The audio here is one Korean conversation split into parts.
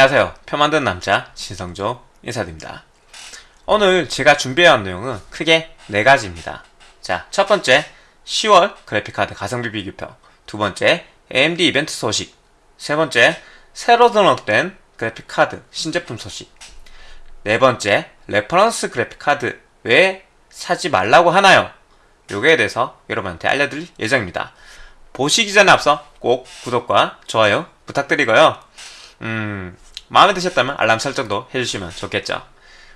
안녕하세요. 표 만든 남자 신성조 인사드립니다. 오늘 제가 준비해온 내용은 크게 네 가지입니다. 자, 첫 번째 10월 그래픽카드 가성비 비교표 두 번째 AMD 이벤트 소식 세 번째 새로 등록된 그래픽카드 신제품 소식 네 번째 reference 그래픽카드 왜 사지 말라고 하나요? 요거에 대해서 여러분한테 알려드릴 예정입니다. 보시기 전에 앞서 꼭 구독과 좋아요 부탁드리고요. 음, 마음에 드셨다면 알람 설정도 해주시면 좋겠죠.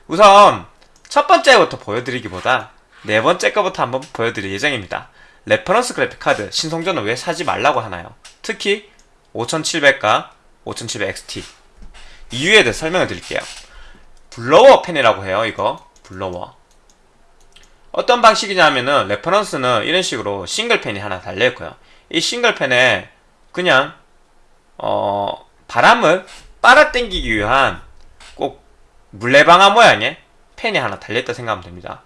우선 첫 번째부터 보여드리기보다 네 번째 거부터 한번 보여드릴 예정입니다. reference 그래픽 카드 신성조는 왜 사지 말라고 하나요? 특히 5700과 5700XT 이유에 대해 설명을 드릴게요. blower 팬이라고 해요. 이거 blower. 어떤 방식이냐면은 reference는 이런 식으로 싱글 팬이 하나 달려있고요. 이 싱글 팬에 그냥 어 바람을 빨아당기기 위한 꼭 물레방아 모양의 팬이 하나 달려있다 생각하면 됩니다.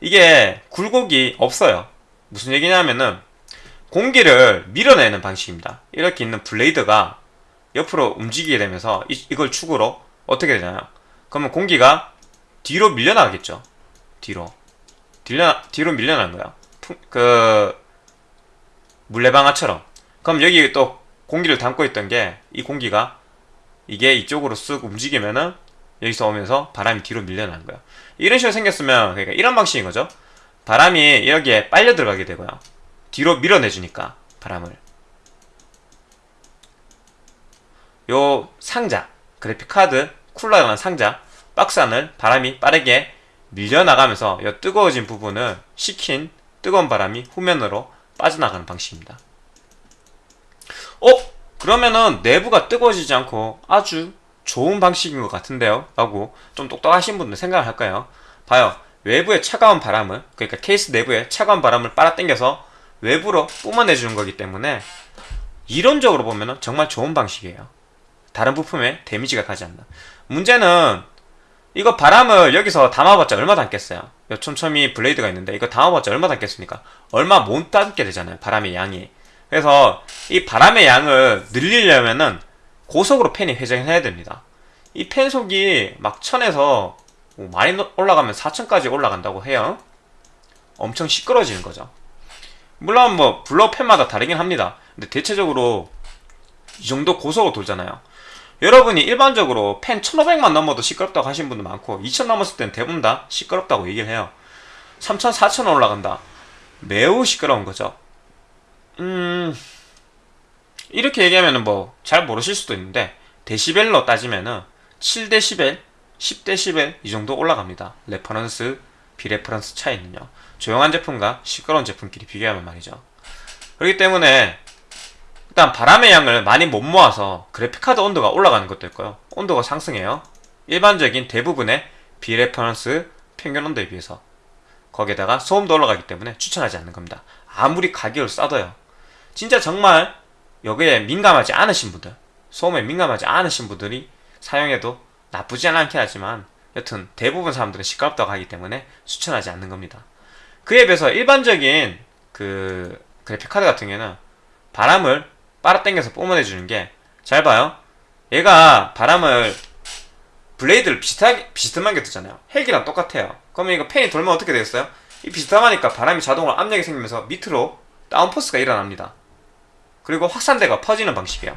이게 굴곡이 없어요. 무슨 얘기냐면은 공기를 밀어내는 방식입니다. 이렇게 있는 blade가 옆으로 움직이게 되면서 이, 이걸 축으로 어떻게 되나요? 그러면 공기가 뒤로 밀려나가겠죠. 뒤로. 뒤로, 뒤로 밀려나는 거야. 그, 물레방아처럼. 그럼 여기 또 공기를 담고 있던 게 이 공기가 이게 이쪽으로 쓱 움직이면은 여기서 오면서 바람이 뒤로 밀려나는 거야. 이런 식으로 생겼으면 그러니까 이런 방식인 거죠. 바람이 여기에 빨려 들어가게 되고요. 뒤로 밀어내주니까 바람을. 요 상자, 그래픽카드 쿨러라는 상자, 박스 안을 바람이 빠르게 밀려나가면서 요 뜨거워진 부분을 식힌 뜨거운 바람이 후면으로 빠져나가는 방식입니다. 어? 그러면은 내부가 뜨거워지지 않고 아주 좋은 방식인 것 같은데요? 라고 좀 똑똑하신 분들 생각을 할까요? 봐요. 외부의 차가운 바람을 그러니까 케이스 내부에 차가운 바람을 빨아당겨서 외부로 뿜어내주는 거기 때문에 이론적으로 보면 정말 좋은 방식이에요. 다른 부품에 데미지가 가지 않나. 문제는 이거 바람을 여기서 담아봤자 얼마 담겠어요? 요 촘촘히 블레이드가 있는데 이거 담아봤자 얼마 담겠습니까? 얼마 못 담게 되잖아요. 바람의 양이. 그래서 이 바람의 양을 늘리려면은 고속으로 팬이 회전을 해야 됩니다. 이 팬 속이 막 천에서 뭐 많이 올라가면 4천까지 올라간다고 해요. 엄청 시끄러지는 거죠. 물론 뭐 blower 팬마다 다르긴 합니다. 근데 대체적으로 이 정도 고속으로 돌잖아요. 여러분이 일반적으로 팬 1500만 넘어도 시끄럽다고 하신 분도 많고 2000 넘었을 땐 대부분 다 시끄럽다고 얘기를 해요. 3000, 4000 올라간다. 매우 시끄러운 거죠. 음... 이렇게 얘기하면 뭐 잘 모르실 수도 있는데 데시벨로 따지면은 7데시벨, 10데시벨 이 정도 올라갑니다. reference, 비reference 차이는요. 조용한 제품과 시끄러운 제품끼리 비교하면 말이죠. 그렇기 때문에 일단 바람의 양을 많이 못 모아서 그래픽카드 온도가 올라가는 것도 있고요. 온도가 상승해요. 일반적인 대부분의 비reference 평균 온도에 비해서 거기에다가 소음도 올라가기 때문에 추천하지 않는 겁니다. 아무리 가격을 싸도요. 진짜 정말 여기에 민감하지 않으신 분들 소음에 민감하지 않으신 분들이 사용해도 나쁘지 않긴 하지만 여튼 대부분 사람들은 시끄럽다고 하기 때문에 추천하지 않는 겁니다. 그에 비해서 일반적인 그 그래픽카드 같은 경우는 바람을 빨아당겨서 뿜어내주는 게 잘 봐요. 얘가 바람을 블레이드를 비슷하게 비스듬하게 뜨잖아요. 헬기랑 똑같아요. 그러면 이거 팬이 돌면 어떻게 되겠어요? 이 비스듬하니까 바람이 자동으로 압력이 생기면서 밑으로 downforce가 일어납니다. 그리고 확산돼가 퍼지는 방식이에요.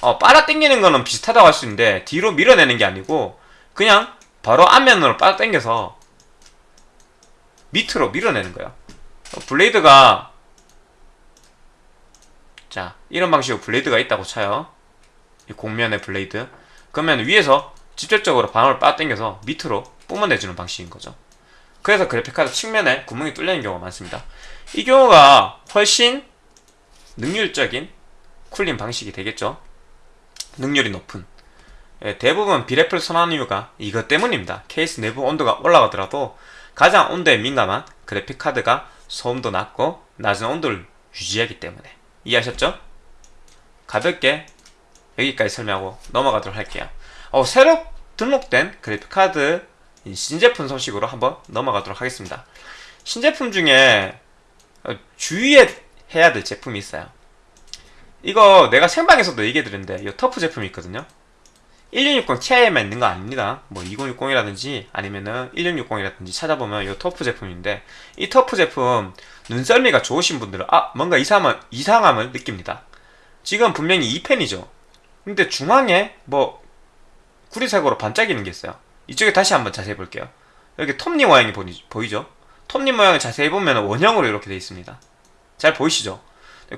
어, 빨아당기는 거는 비슷하다고 할 수 있는데 뒤로 밀어내는 게 아니고 그냥 바로 앞면으로 빨아당겨서 밑으로 밀어내는 거예요. blade가 자 이런 방식으로 blade가 있다고 쳐요. 이 곡면의 blade. 그러면 위에서 직접적으로 바람을 빨아당겨서 밑으로 뿜어내주는 방식인 거죠. 그래서 그래픽카드 측면에 구멍이 뚫리는 경우가 많습니다. 이 경우가 훨씬 능률적인 쿨링 방식이 되겠죠. 능률이 높은. 예, 대부분 비레플 선호하는 이유가 이것 때문입니다. 케이스 내부 온도가 올라가더라도 가장 온도에 민감한 그래픽카드가 소음도 낮고 낮은 온도를 유지하기 때문에 이해하셨죠? 가볍게 여기까지 설명하고 넘어가도록 할게요. 어, 새로 등록된 그래픽카드 신제품 소식으로 한번 넘어가도록 하겠습니다. 신제품 중에 주의 해야 될 제품이 있어요. 이거 내가 생방에서도 얘기해드렸는데 이 터프 제품이 있거든요. 1660 Ti에만 있는 거 아닙니다. 뭐 2060이라든지 아니면은 1660이라든지 찾아보면 이 터프 제품인데 이 터프 제품 눈썰미가 좋으신 분들은 아 뭔가 이상함을, 이상함을 느낍니다. 지금 분명히 2펜이죠. 근데 중앙에 뭐 구리색으로 반짝이는 게 있어요. 이쪽에 다시 한번 자세히 볼게요. 여기 톱니 모양이 보이, 보이죠? 톱니 모양을 자세히 보면 원형으로 이렇게 되어 있습니다. 잘 보이시죠?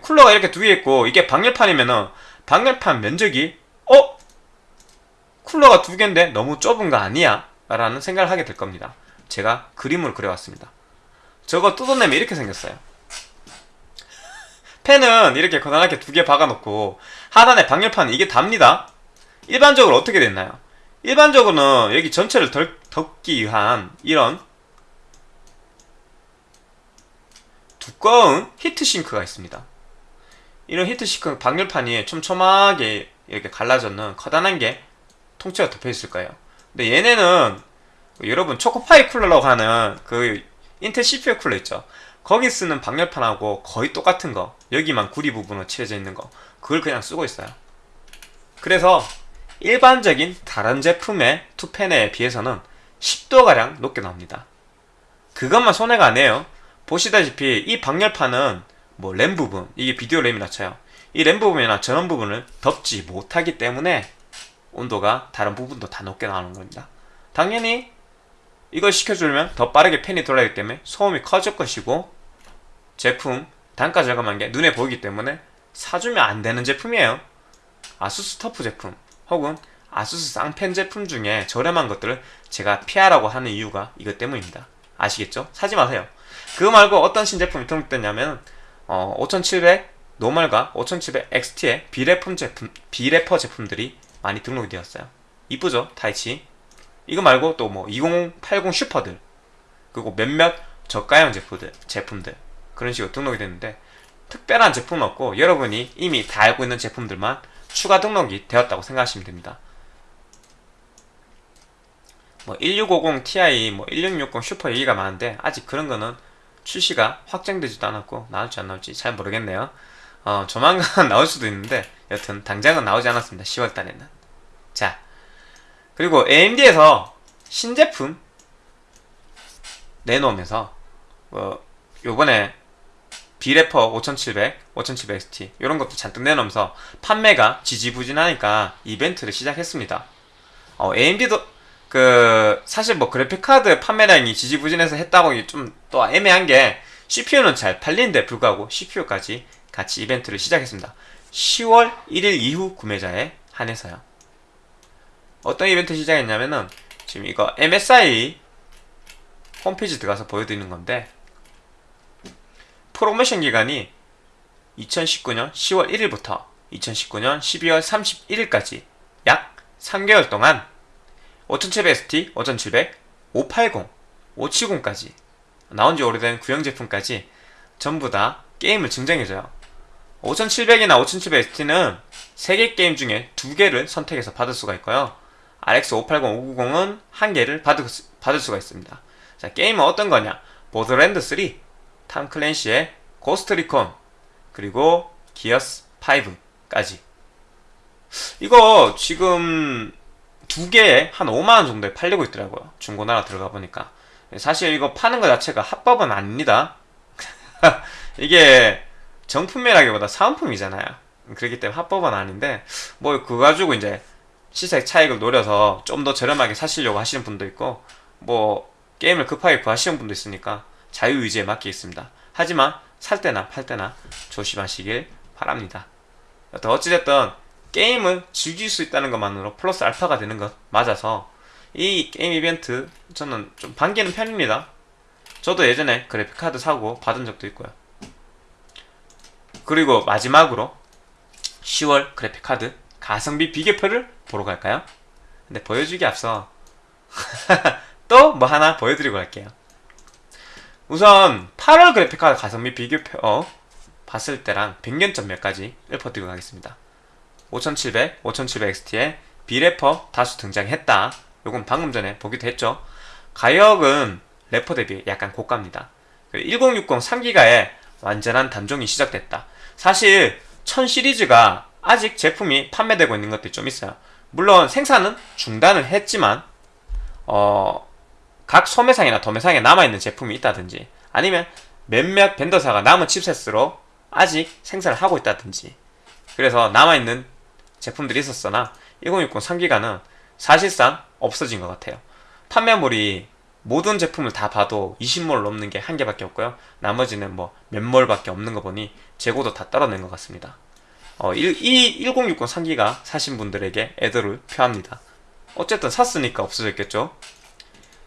쿨러가 이렇게 두 개 있고 이게 방열판이면은 방열판 면적이 어? 쿨러가 두 개인데 너무 좁은 거 아니야? 라는 생각을 하게 될 겁니다. 제가 그림을 그려왔습니다. 저거 뜯어내면 이렇게 생겼어요. 펜은 이렇게 거단하게 두 개 박아놓고 하단에 방열판 이게 답니다. 일반적으로 어떻게 됐나요? 일반적으로는 여기 전체를 덜, 덮기 위한 이런 두꺼운 히트싱크가 있습니다. 이런 히트싱크 방열판이 촘촘하게 이렇게 갈라졌는 커다란 게 통째로 덮여 있을 거예요. 근데 얘네는 여러분 초코파이 쿨러라고 하는 그 인텔 CPU 쿨러 있죠. 거기 쓰는 방열판하고 거의 똑같은 거 여기만 구리 부분으로 칠해져 있는 거 그걸 그냥 쓰고 있어요. 그래서 일반적인 다른 제품의 투펜에 비해서는 10도가량 높게 나옵니다. 그것만 손해가 아니에요. 보시다시피 이 방열판은 뭐 램 부분, 이게 비디오 램이라 쳐요. 이 램 부분이나 전원 부분을 덮지 못하기 때문에 온도가 다른 부분도 다 높게 나오는 겁니다. 당연히 이걸 식혀주려면 더 빠르게 팬이 돌아가기 때문에 소음이 커질 것이고 제품 단가 절감한 게 눈에 보이기 때문에 사주면 안 되는 제품이에요. 아수스 터프 제품 혹은 아수스 쌍팬 제품 중에 저렴한 것들을 제가 피하라고 하는 이유가 이것 때문입니다. 아시겠죠? 사지 마세요. 그거 말고 어떤 신제품이 등록됐냐면 어, 5700 normal과 5700 XT의 비레퍼 제품, 비레퍼 제품들이 많이 등록이 되었어요. 이쁘죠? 타이치. 이거 말고 또 뭐 2080 슈퍼들 그리고 몇몇 저가형 제품들, 제품들 그런 식으로 등록이 됐는데 특별한 제품은 없고 여러분이 이미 다 알고 있는 제품들만 추가 등록이 되었다고 생각하시면 됩니다. 뭐 1650 Ti, 뭐 1660 슈퍼 얘기가 많은데 아직 그런 거는 출시가 확정되지도 않았고 나올지 안 나올지 잘 모르겠네요. 어, 조만간 나올 수도 있는데 여튼 당장은 나오지 않았습니다. 10월달에는. 자 그리고 AMD에서 신제품 내놓으면서 어, 요번에 비래퍼 5700, 5700XT 이런 것도 잔뜩 내놓으면서 판매가 지지부진하니까 이벤트를 시작했습니다. 어, AMD도 그 사실 뭐 그래픽카드 판매량이 지지부진해서 했다고 좀 또 애매한 게 CPU는 잘 팔리는데 불구하고 CPU까지 같이 이벤트를 시작했습니다. 10월 1일 이후 구매자에 한해서요. 어떤 이벤트 시작했냐면은 지금 이거 MSI 홈페이지 들어가서 보여드리는 건데 프로모션 기간이 2019년 10월 1일부터 2019년 12월 31일까지 약 3개월 동안 5700ST, 5700, 580, 570까지 나온 지 오래된 구형 제품까지 전부 다 게임을 증정해줘요. 5700이나 5700XT는 3개 게임 중에 2개를 선택해서 받을 수가 있고요. RX 580, 590은 1개를 받을, 받을 수가 있습니다. 자, 게임은 어떤 거냐? 보더랜드 3, 탐 클랜시의 고스트 리콘, 그리고 기어스 5까지. 이거 지금 두 개에 한 5만원 정도에 팔리고 있더라고요. 중고나라 들어가 보니까. 사실 이거 파는 것 자체가 합법은 아닙니다. 이게 정품이라기보다 사은품이잖아요. 그렇기 때문에 합법은 아닌데, 뭐, 그거 가지고 이제 시세 차익을 노려서 좀 더 저렴하게 사시려고 하시는 분도 있고, 뭐, 게임을 급하게 구하시는 분도 있으니까 자유의지에 맡겨 있습니다. 하지만 살 때나 팔 때나 조심하시길 바랍니다. 어찌됐든 게임을 즐길 수 있다는 것만으로 플러스 알파가 되는 것 맞아서 이 게임 이벤트 저는 좀 반기는 편입니다. 저도 예전에 그래픽카드 사고 받은 적도 있고요. 그리고 마지막으로 10월 그래픽카드 가성비 비교표를 보러 갈까요? 근데 보여주기 앞서 또 뭐 하나 보여드리고 갈게요. 우선 8월 그래픽카드 가성비 비교표 어, 봤을 때랑 100년점 몇 가지 읊어드리고 가겠습니다. 5700, 5700XT에 비래퍼 다수 등장했다. 요건 방금 전에 보기도 했죠. 가격은 래퍼 대비 약간 고가입니다. 1060 3기가에 완전한 단종이 시작됐다. 사실 1000 시리즈가 아직 제품이 판매되고 있는 것들이 좀 있어요. 물론 생산은 중단을 했지만 어, 각 소매상이나 도매상에 남아있는 제품이 있다든지 아니면 몇몇 벤더사가 남은 칩셋으로 아직 생산을 하고 있다든지 그래서 남아있는 제품들이 있었으나 1060 3기가는 사실상 없어진 것 같아요. 판매물이 모든 제품을 다 봐도 20몰 넘는 게 한 개밖에 없고요. 나머지는 뭐 몇 몰밖에 없는 거 보니 재고도 다 떨어낸 것 같습니다. 어, 이1060 3기가 사신 분들에게 애도를 표합니다. 어쨌든 샀으니까 없어졌겠죠.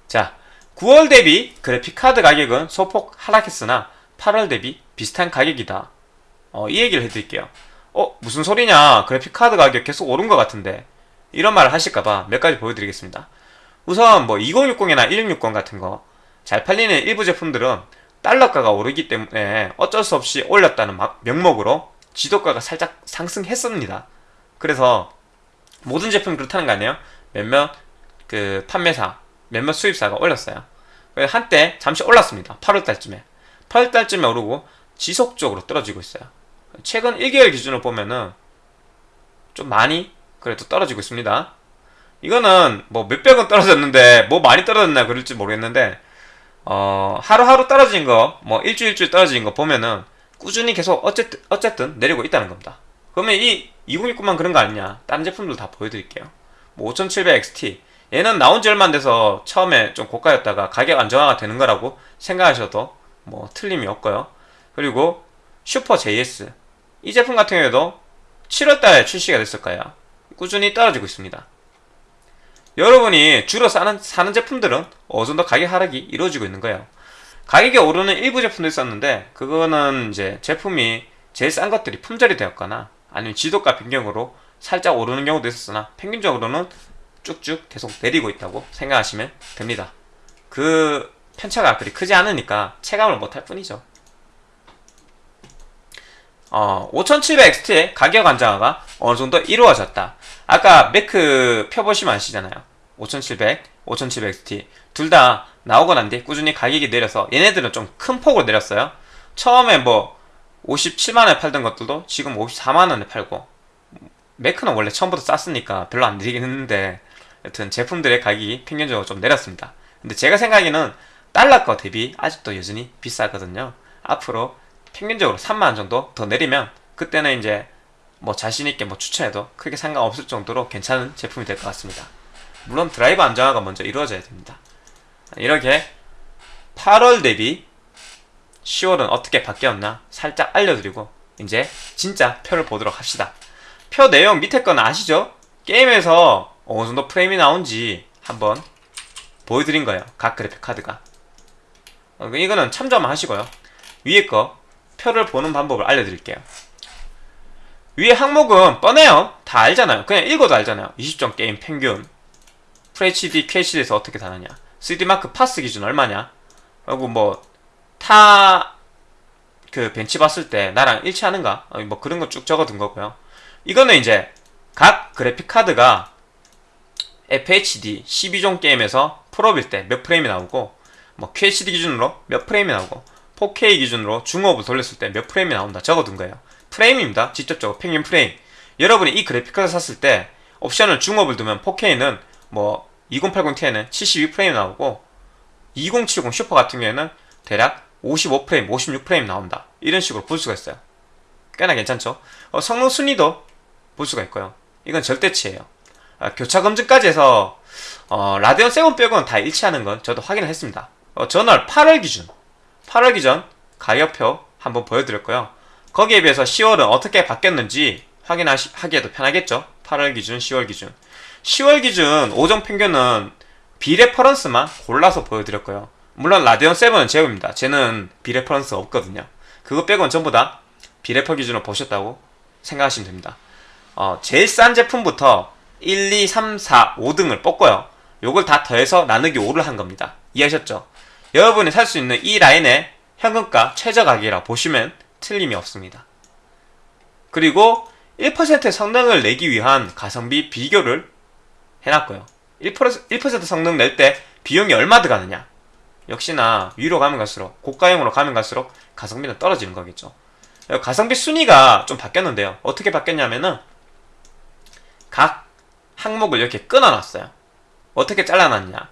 자, 9월 대비 그래픽카드 가격은 소폭 하락했으나 8월 대비 비슷한 가격이다. 어, 이 얘기를 해드릴게요. 어, 무슨 소리냐. 그래픽카드 가격 계속 오른 것 같은데. 이런 말을 하실까봐 몇 가지 보여드리겠습니다. 우선 뭐 2060이나 1660 같은 거 잘 팔리는 일부 제품들은 달러가가 오르기 때문에 어쩔 수 없이 올렸다는 명목으로 지도가가 살짝 상승했습니다. 그래서 모든 제품이 그렇다는 거 아니에요? 몇몇 그 판매사, 몇몇 수입사가 올렸어요. 한때 잠시 올랐습니다. 8월달쯤에. 8월달쯤에 오르고 지속적으로 떨어지고 있어요. 최근 1개월 기준으로 보면은 좀 많이 그래도 떨어지고 있습니다. 이거는 뭐 몇백 원 떨어졌는데 뭐 많이 떨어졌나 그럴지 모르겠는데 어, 하루하루 떨어진 거, 뭐 일주일 일주일 떨어진 거 보면은 꾸준히 계속 어쨌든, 어쨌든 내리고 있다는 겁니다. 그러면 이 2069만 그런 거 아니냐? 다른 제품들 다 보여드릴게요. 뭐 5700XT. 얘는 나온 지 얼마 안 돼서 처음에 좀 고가였다가 가격 안정화가 되는 거라고 생각하셔도 뭐 틀림이 없고요. 그리고 슈퍼 JS. 이 제품 같은 경우에도 7월달에 출시가 됐을 거예요. 꾸준히 떨어지고 있습니다. 여러분이 주로 사는, 사는 제품들은 어느 정도 가격 하락이 이루어지고 있는 거예요. 가격이 오르는 일부 제품도 있었는데 그거는 이제 제품이 제일 싼 것들이 품절이 되었거나 아니면 지도가 변경으로 살짝 오르는 경우도 있었으나 평균적으로는 쭉쭉 계속 내리고 있다고 생각하시면 됩니다. 그 편차가 그리 크지 않으니까 체감을 못할 뿐이죠. 어, 5700XT의 가격 안정화가 어느 정도 이루어졌다. 아까 매크 펴보시면 아시잖아요. 5700, 5700XT 둘 다 나오고 난 뒤 꾸준히 가격이 내려서 얘네들은 좀 큰 폭으로 내렸어요. 처음에 뭐 57만원에 팔던 것들도 지금 54만원에 팔고 매크는 원래 처음부터 쌌으니까 별로 안 내리긴 했는데 여튼 제품들의 가격이 평균적으로 좀 내렸습니다. 근데 제가 생각에는 달러 거 대비 아직도 여전히 비싸거든요. 앞으로 평균적으로 3만원 정도 더 내리면 그때는 이제 뭐 자신있게 뭐 추천해도 크게 상관없을 정도로 괜찮은 제품이 될 것 같습니다. 물론 드라이브 안정화가 먼저 이루어져야 됩니다. 이렇게 8월 대비 10월은 어떻게 바뀌었나 살짝 알려드리고 이제 진짜 표를 보도록 합시다. 표 내용 밑에 건 아시죠? 게임에서 어느 정도 프레임이 나온지 한번 보여드린 거예요. 각 그래픽 카드가. 어, 이거는 참조만 하시고요. 위에 거 표를 보는 방법을 알려드릴게요. 위에 항목은 뻔해요. 다 알잖아요. 그냥 읽어도 알잖아요. 20점 게임 평균. FHD, QHD에서 어떻게 다르냐. 3D마크 파스 기준 얼마냐. 그리고 뭐, 타, 그 벤치 봤을 때 나랑 일치하는가? 어, 뭐 그런 거 쭉 적어둔 거고요. 이거는 이제 각 그래픽 카드가 FHD 12종 게임에서 풀옵일 때 몇 프레임이 나오고 뭐 QHD 기준으로 몇 프레임이 나오고 4K 기준으로 중옵을 돌렸을 때 몇 프레임이 나온다 적어둔 거예요. 프레임입니다. 직접적으로 평균 프레임. 여러분이 이 그래픽카드 샀을 때 옵션을 중옵을 두면 4K는 뭐 2080ti는 72프레임 나오고 2070 슈퍼 같은 경우에는 대략 55프레임, 56프레임 나온다. 이런 식으로 볼 수가 있어요. 꽤나 괜찮죠? 어, 성능 순위도 볼 수가 있고요. 이건 절대치예요. 아, 교차 검증까지 해서 어, 라데온 세븐 빼고는 다 일치하는 건 저도 확인을 했습니다. 어, 전월 8월 기준, 8월 기준 가격표 한번 보여드렸고요. 거기에 비해서 10월은 어떻게 바뀌었는지 확인하기에도 편하겠죠. 8월 기준, 10월 기준. 10월 기준 5종 평균은 비reference만 골라서 보여드렸고요. 물론 라데온 7은 제외입니다. 쟤는 비reference 없거든요. 그거 빼고는 전부 다 비레퍼 기준으로 보셨다고 생각하시면 됩니다. 어, 제일 싼 제품부터 1, 2, 3, 4, 5등을 뽑고요. 요걸 다 더해서 나누기 5를 한 겁니다. 이해하셨죠? 여러분이 살 수 있는 이 라인의 현금가 최저 가격이라 보시면 틀림이 없습니다. 그리고 1%의 성능을 내기 위한 가성비 비교를 해놨고요. 1%, 1% 성능 낼 때 비용이 얼마 들어가느냐? 역시나 위로 가면 갈수록 고가형으로 가면 갈수록 가성비는 떨어지는 거겠죠. 가성비 순위가 좀 바뀌었는데요. 어떻게 바뀌었냐면은 각 항목을 이렇게 끊어놨어요. 어떻게 잘라놨냐?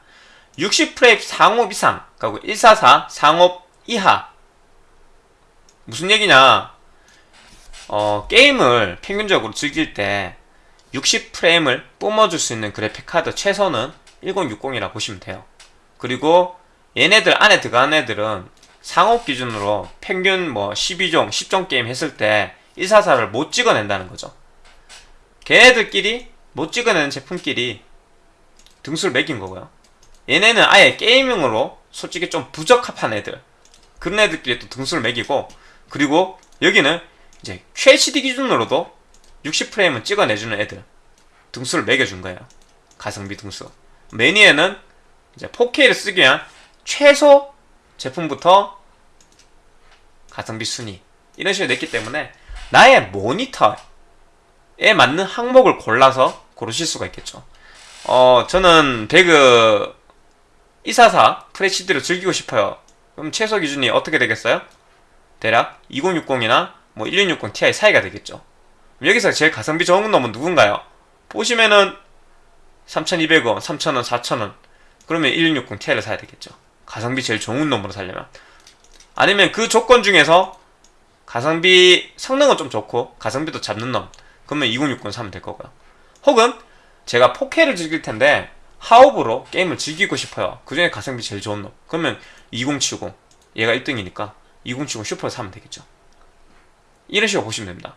60프레임 상업 이상, 그리고 144 상업 이하. 무슨 얘기냐? 어, 게임을 평균적으로 즐길 때 60프레임을 뿜어줄 수 있는 그래픽 카드 최소는 1060이라 보시면 돼요. 그리고 얘네들 안에 들어간 애들은 상업 기준으로 평균 뭐 12종, 10종 게임 했을 때 144를 못 찍어낸다는 거죠. 걔네들끼리 못 찍어내는 제품끼리 등수를 매긴 거고요. 얘네는 아예 게이밍으로 솔직히 좀 부적합한 애들 그런 애들끼리 또 등수를 매기고 그리고 여기는 이제 QHD 기준으로도 60프레임은 찍어내주는 애들 등수를 매겨준 거예요. 가성비 등수. 매니에는 이제 4K를 쓰기 위한 최소 제품부터 가성비 순위 이런 식으로 냈기 때문에 나의 모니터에 맞는 항목을 골라서 고르실 수가 있겠죠. 어, 저는 배그 244 FHD를 즐기고 싶어요. 그럼 최소 기준이 어떻게 되겠어요? 대략 2060이나 뭐 1660 Ti 사이가 되겠죠. 여기서 제일 가성비 좋은 놈은 누군가요? 보시면은 3200원, 3000원, 4000원 그러면 1660 Ti를 사야 되겠죠. 가성비 제일 좋은 놈으로 살려면 아니면 그 조건 중에서 가성비 성능은 좀 좋고 가성비도 잡는 놈 그러면 2060 사면 될 거고요. 혹은 제가 4K를 즐길 텐데 하옵으로 게임을 즐기고 싶어요. 그 중에 가성비 제일 좋은 놈. 그러면 2070 얘가 1등이니까 2070 슈퍼를 사면 되겠죠. 이런 식으로 보시면 됩니다.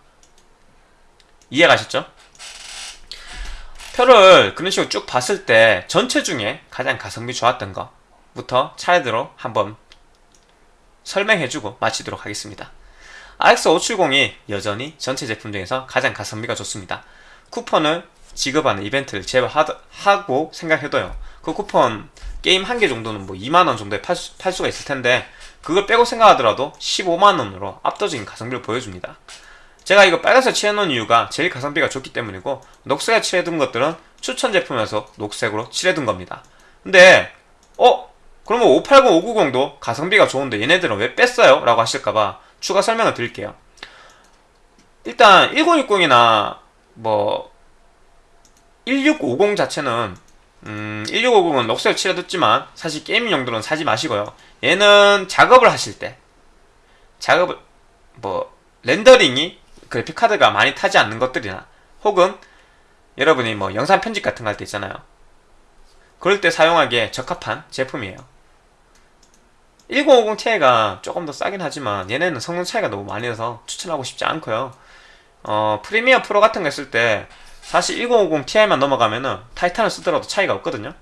이해 가셨죠? 표를 그런 식으로 쭉 봤을 때 전체 중에 가장 가성비 좋았던 거부터 차례대로 한번 설명해주고 마치도록 하겠습니다. RX570이 여전히 전체 제품 중에서 가장 가성비가 좋습니다. 쿠폰을 지급하는 이벤트를 제외하고 생각해도요. 그 쿠폰 게임 한 개 정도는 뭐 2만원 정도에 팔, 수, 팔 수가 있을 텐데 그걸 빼고 생각하더라도 15만원으로 압도적인 가성비를 보여줍니다. 제가 이거 빨간색 칠해놓은 이유가 제일 가성비가 좋기 때문이고 녹색에 칠해둔 것들은 추천 제품이어서 녹색으로 칠해둔 겁니다. 근데 어? 그러면 580, 590도 가성비가 좋은데 얘네들은 왜 뺐어요? 라고 하실까봐 추가 설명을 드릴게요. 일단 1060이나 뭐 1650 자체는 음, 1650은 녹색 칠해뒀지만 사실 게이밍 용도는 사지 마시고요. 얘는 작업을 하실 때 작업을 뭐 렌더링이 그래픽 카드가 많이 타지 않는 것들이나 혹은 여러분이 뭐 영상 편집 같은 거 할 때 있잖아요. 그럴 때 사용하기에 적합한 제품이에요. 1050 Ti가 조금 더 싸긴 하지만 얘네는 성능 차이가 너무 많이 나서 추천하고 싶지 않고요. 어, 프리미어 프로 같은 거 했을 때 사실 1050 Ti만 넘어가면은 타이탄을 쓰더라도 차이가 없거든요.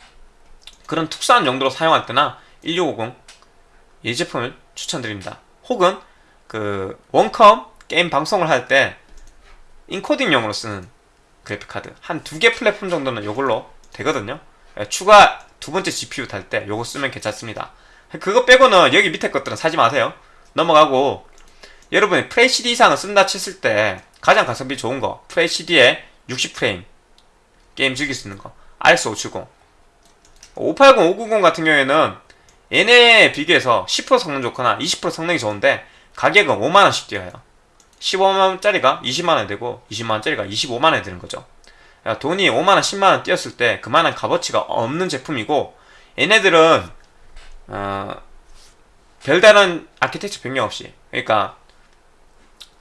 그런 특수한 용도로 사용할 때나 1650 이 제품을 추천드립니다. 혹은 그 원컴 게임 방송을 할 때 인코딩용으로 쓰는 그래픽 카드 한 두 개 플랫폼 정도는 이걸로 되거든요. 예, 추가 두 번째 GPU 탈때 요거 쓰면 괜찮습니다. 그거 빼고는 여기 밑에 것들은 사지 마세요. 넘어가고 여러분이 FHD 이상을 쓴다 쳤을 때 가장 가성비 좋은 거 FHD에 60프레임 게임 즐길 수 있는 거. RX570 580, 590 같은 경우에는 얘네에 비교해서 10% 성능 좋거나 20% 성능이 좋은데 가격은 5만원씩 뛰어요. 15만원짜리가 20만원 되고 20만원짜리가 25만원이 되는 거죠. 돈이 5만원, 10만원 뛰었을 때 그만한 값어치가 없는 제품이고 얘네들은 어, 별다른 아키텍처 변경 없이. 그러니까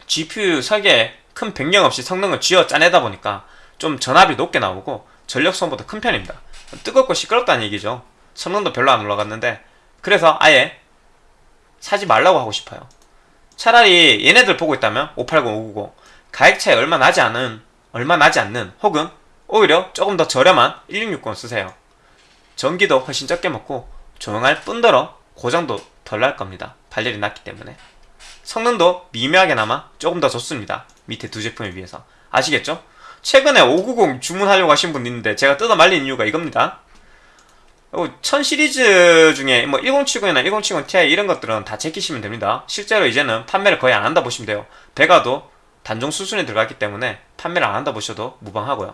GPU 설계에 큰 변경 없이 성능을 쥐어 짜내다 보니까 좀 전압이 높게 나오고 전력 소모도 큰 편입니다. 뜨겁고 시끄럽다는 얘기죠. 성능도 별로 안 올라갔는데 그래서 아예 사지 말라고 하고 싶어요. 차라리 얘네들 보고 있다면 580, 590 가격 차이 얼마 나지 않은 얼마 나지 않는 혹은 오히려 조금 더 저렴한 1660 쓰세요. 전기도 훨씬 적게 먹고 조용할 뿐더러 고장도 덜 날 겁니다. 발열이 낮기 때문에 성능도 미묘하게나마 조금 더 좋습니다 밑에 두 제품에 비해서 아시겠죠? 최근에 590 주문하려고 하신 분 있는데 제가 뜯어 말린 이유가 이겁니다 1000 시리즈 중에 뭐 1070이나 1070 Ti 이런 것들은 다 제끼시면 됩니다. 실제로 이제는 판매를 거의 안 한다 보시면 돼요. 배가도 단종 수순에 들어갔기 때문에 판매를 안 한다 보셔도 무방하고요.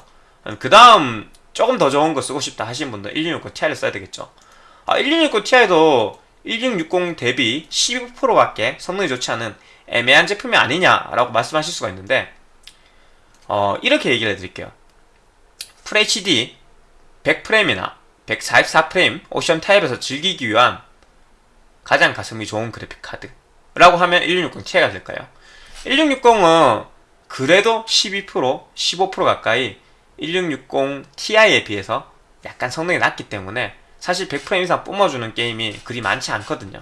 그 다음 조금 더 좋은 거 쓰고 싶다 하시는 분들 1660 Ti를 써야 되겠죠. 아, 1660 Ti도 1660 대비 12%밖에 성능이 좋지 않은 애매한 제품이 아니냐라고 말씀하실 수가 있는데 어, 이렇게 얘기를 해드릴게요. FHD 100프레임이나 144프레임 옵션 타입에서 즐기기 위한 가장 가성비 좋은 그래픽 카드라고 하면 1660ti가 될까요? 1660은 그래도 12% 15% 가까이 1660ti에 비해서 약간 성능이 낮기 때문에 사실 100프레임 이상 뿜어주는 게임이 그리 많지 않거든요.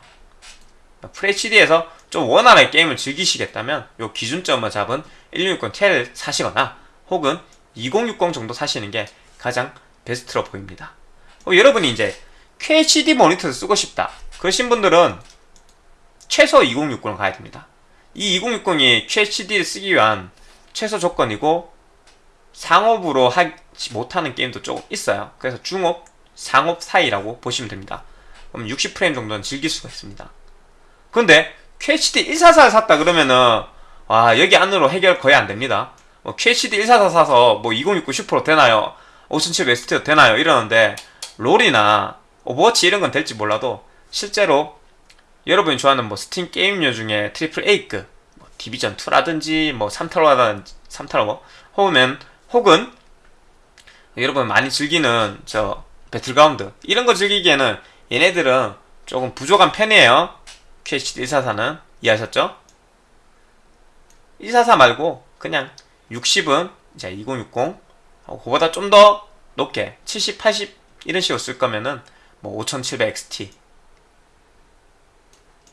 FHD에서 좀 원활하게 게임을 즐기시겠다면 요 기준점을 잡은 1660ti를 사시거나 혹은 2060 정도 사시는 게 가장 베스트로 보입니다. 어, 여러분이 이제 QHD 모니터를 쓰고 싶다. 그러신 분들은 최소 2060을 가야 됩니다. 이 2060이 QHD를 쓰기 위한 최소 조건이고 상업으로 하지 못하는 게임도 조금 있어요. 그래서 중업, 상업 사이라고 보시면 됩니다. 그럼 60프레임 정도는 즐길 수가 있습니다. 근데 QHD 144를 샀다 그러면은 와 여기 안으로 해결 거의 안 됩니다. 뭐 QHD 144 사서 뭐 2060 10% 되나요? 5700 XT도 되나요? 이러는데 롤이나 오버워치 이런 건 될지 몰라도 실제로 여러분이 좋아하는 뭐 스팀 게임류 중에 triple A급 뭐 디비전 2라든지 뭐 삼탈워라든지 삼탈워 혹은 혹은 여러분 많이 즐기는 저 배틀그라운드 이런 거 즐기기에는 얘네들은 조금 부족한 편이에요. QHD 144는 이해하셨죠? 144 말고 그냥 60은 이제 2060 그거보다 좀 더 높게 70, 80 이런 식으로 쓸 거면은 뭐 5700 XT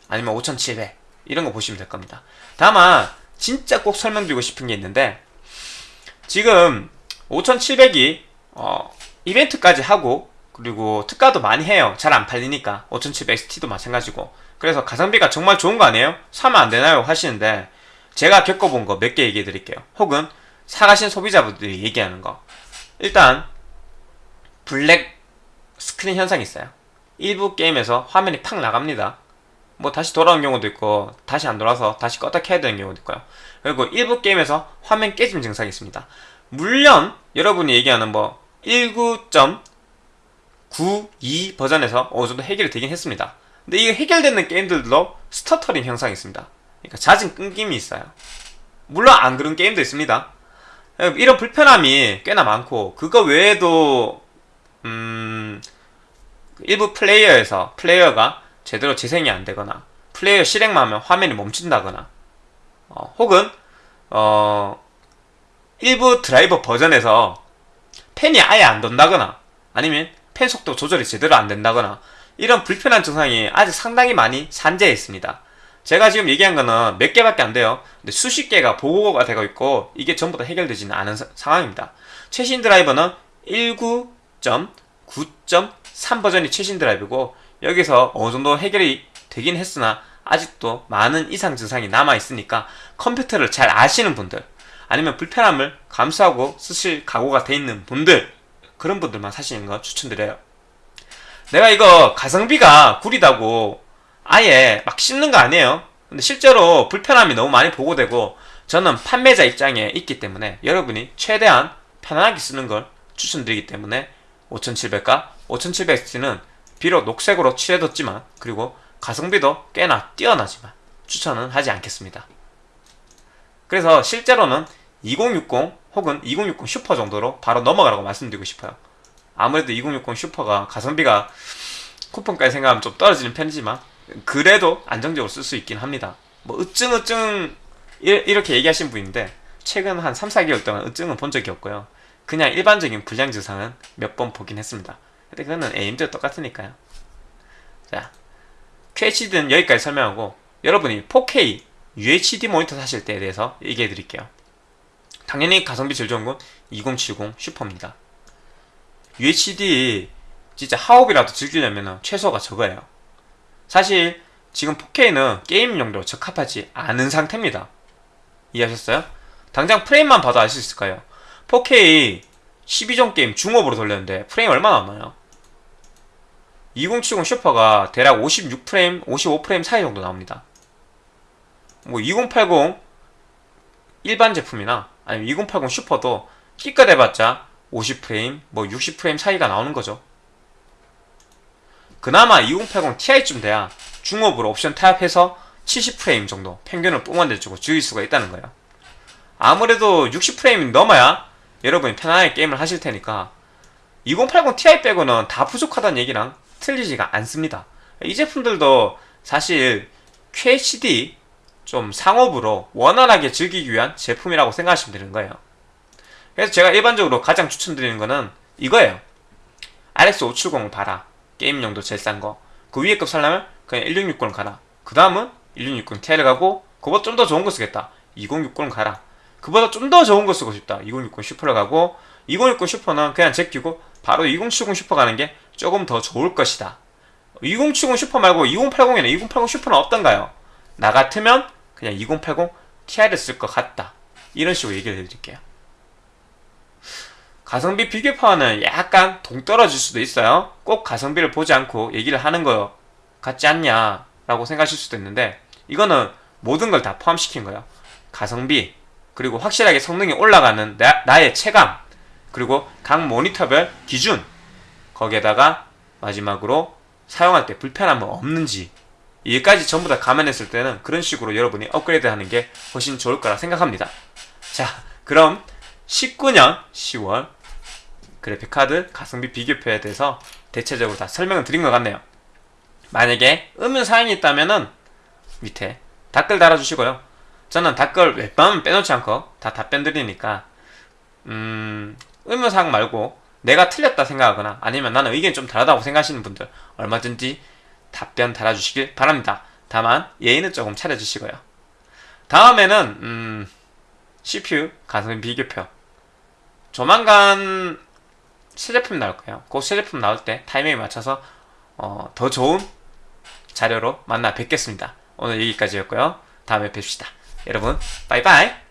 아니면 5700 이런 거 보시면 될 겁니다. 다만 진짜 꼭 설명드리고 싶은 게 있는데 지금 5700이 어, 이벤트까지 하고 그리고 특가도 많이 해요. 잘 안 팔리니까 5700 XT도 마찬가지고 그래서 가성비가 정말 좋은 거 아니에요? 사면 안 되나요? 하시는데 제가 겪어본 거 몇 개 얘기해 드릴게요. 혹은 사가신 소비자분들이 얘기하는 거 일단 블랙 스크린 현상이 있어요. 일부 게임에서 화면이 팍 나갑니다. 뭐 다시 돌아오는 경우도 있고 다시 안 돌아서 다시 껐다 켜야 되는 경우도 있고요. 그리고 일부 게임에서 화면 깨짐 증상이 있습니다. 물론 여러분이 얘기하는 뭐 19.92 버전에서 어느 정도 해결이 되긴 했습니다. 근데 이게 해결되는 게임들도 스터터링 현상이 있습니다. 그러니까 잦은 끊김이 있어요. 물론 안 그런 게임도 있습니다. 이런 불편함이 꽤나 많고 그거 외에도 음 일부 플레이어에서 플레이어가 제대로 재생이 안 되거나 플레이어 실행만 하면 화면이 멈춘다거나 어, 혹은 어, 일부 드라이버 버전에서 펜이 아예 안 돈다거나 아니면 펜 속도 조절이 제대로 안 된다거나 이런 불편한 증상이 아직 상당히 많이 산재해 있습니다. 제가 지금 얘기한 거는 몇 개밖에 안 돼요. 근데 수십 개가 보고가 되고 있고 이게 전부 다 해결되지는 않은 사, 상황입니다. 최신 드라이버는 19.9.3 버전이 최신 드라이브고 여기서 어느 정도 해결이 되긴 했으나 아직도 많은 이상 증상이 남아 있으니까 컴퓨터를 잘 아시는 분들 아니면 불편함을 감수하고 쓰실 각오가 돼 있는 분들 그런 분들만 사시는 거 추천드려요. 내가 이거 가성비가 구리다고 아예 막 씹는 거 아니에요. 근데 실제로 불편함이 너무 많이 보고되고 저는 판매자 입장에 있기 때문에 여러분이 최대한 편안하게 쓰는 걸 추천드리기 때문에 5700과 5700X는 비록 녹색으로 칠해뒀지만 그리고 가성비도 꽤나 뛰어나지만 추천은 하지 않겠습니다. 그래서 실제로는 2060 혹은 2060 슈퍼 정도로 바로 넘어가라고 말씀드리고 싶어요. 아무래도 2060 슈퍼가 가성비가 쿠폰까지 생각하면 좀 떨어지는 편이지만 그래도 안정적으로 쓸 수 있긴 합니다. 뭐 으증으증 이렇게 얘기하신 분인데 최근 한 3, 4개월 동안 으증은 본 적이 없고요. 그냥 일반적인 불량 증상은 몇 번 보긴 했습니다. 근데 그거는 AMD도 똑같으니까요. 자, QHD는 여기까지 설명하고 여러분이 4K UHD 모니터 사실 때에 대해서 얘기해 드릴게요. 당연히 가성비 제일 좋은 건 2070 슈퍼입니다. UHD 진짜 하옵이라도 즐기려면 최소가 저거예요. 사실 지금 4K는 게임 용도로 적합하지 않은 상태입니다. 이해하셨어요? 당장 프레임만 봐도 알수 있을 까요 4K 12종 게임 종합으로 돌렸는데 프레임 얼마나 나와요? 2070 슈퍼가 대략 56프레임, 55프레임 사이 정도 나옵니다. 뭐 2080 일반 제품이나 아니면 2080 슈퍼도 기껏 해봤자 50프레임, 뭐 60프레임 차이가 나오는 거죠. 그나마 2080 Ti쯤 돼야 중업으로 옵션 타협해서 70프레임 정도 평균을 뿜어내주고 줄일 수가 있다는 거예요. 아무래도 60프레임이 넘어야 여러분이 편안하게 게임을 하실 테니까 2080 Ti 빼고는 다 부족하다는 얘기랑 틀리지가 않습니다. 이 제품들도 사실 QHD 좀 상업으로 원활하게 즐기기 위한 제품이라고 생각하시면 되는 거예요. 그래서 제가 일반적으로 가장 추천드리는 거는 이거예요. RX 570을 봐라. 게임용도 제일 싼 거. 그 위에 급 살려면 그냥 1660을 가라. 그 다음은 1660 Ti를 가고 그보다 좀 더 좋은 거 쓰겠다. 2060을 가라. 그보다 좀 더 좋은 거 쓰고 싶다. 2060 슈퍼를 가고 2060 슈퍼는 그냥 제끼고 바로 2070 슈퍼 가는 게 조금 더 좋을 것이다. 2070 슈퍼 말고 2080에는 2080 슈퍼는 없던가요? 나 같으면 그냥 2080 Ti를 쓸 것 같다. 이런 식으로 얘기를 해드릴게요. 가성비 비교파는 약간 동떨어질 수도 있어요. 꼭 가성비를 보지 않고 얘기를 하는 거 같지 않냐 라고 생각하실 수도 있는데 이거는 모든 걸 다 포함시킨 거예요. 가성비 그리고 확실하게 성능이 올라가는 나, 나의 체감 그리고 각 모니터별 기준 거기에다가 마지막으로 사용할 때 불편함은 없는지 이까지 전부 다 감안했을 때는 그런 식으로 여러분이 업그레이드 하는 게 훨씬 좋을 거라 생각합니다. 자, 그럼 19년 10월 그래픽카드 가성비 비교표에 대해서 대체적으로 다 설명을 드린 것 같네요. 만약에 의문사항이 있다면 은 밑에 댓글 달아주시고요. 저는 댓글 웬만하면 빼놓지 않고 다 답변 드리니까 음, 의문사항 말고 내가 틀렸다 생각하거나 아니면 나는 의견이 좀 다르다고 생각하시는 분들 얼마든지 답변 달아주시길 바랍니다. 다만 예의는 조금 차려주시고요. 다음에는 음, CPU 가성비 비교표 조만간 새 제품 나올 거예요. 그새 제품 나올 때 타이밍에 맞춰서 어, 더 좋은 자료로 만나 뵙겠습니다. 오늘 여기까지였고요. 다음에 뵙시다. 여러분, 바이바이!